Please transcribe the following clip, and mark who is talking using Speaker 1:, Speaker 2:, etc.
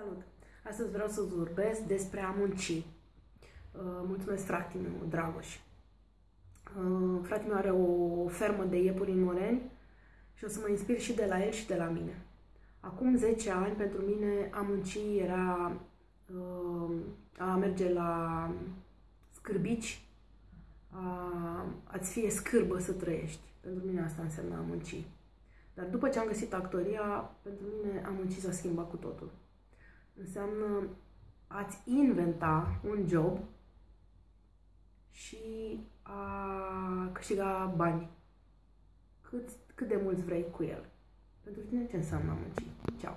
Speaker 1: Salut! Astăzi vreau să vorbesc despre a munci. Uh, mulțumesc fratele meu, Dragoș. Uh, fratele meu are o fermă de iepuri în Moreni și o să mă inspir și de la el și de la mine. Acum 10 ani, pentru mine, a munci era uh, a merge la scârbici, a, a-ți fie scârbă să trăiești. Pentru mine asta înseamnă a munci. Dar după ce am găsit actoria, pentru mine a munci s-a schimbat cu totul înseamnă a-ți inventa un job și a câștiga bani. Cât, cât de mulți vrei cu el. Pentru tine ce înseamnă a munci? Ceau!